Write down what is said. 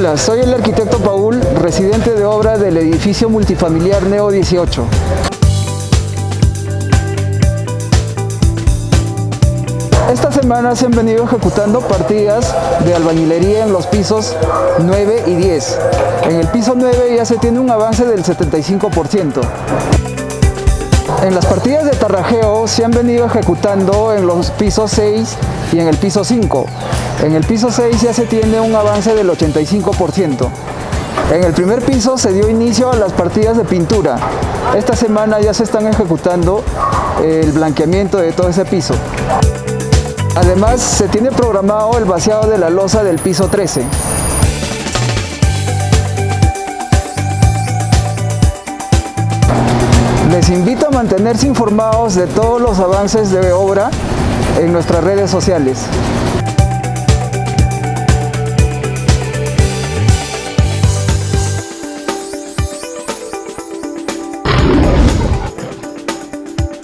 días, soy el arquitecto Paul, residente de obra del edificio multifamiliar Neo 18. Esta semana se han venido ejecutando partidas de albañilería en los pisos 9 y 10. En el piso 9 ya se tiene un avance del 75%. En las partidas de tarrajeo se han venido ejecutando en los pisos 6 y en el piso 5. En el piso 6 ya se tiene un avance del 85%. En el primer piso se dio inicio a las partidas de pintura. Esta semana ya se están ejecutando el blanqueamiento de todo ese piso. Además, se tiene programado el vaciado de la losa del piso 13. Les invito a mantenerse informados de todos los avances de obra en nuestras redes sociales.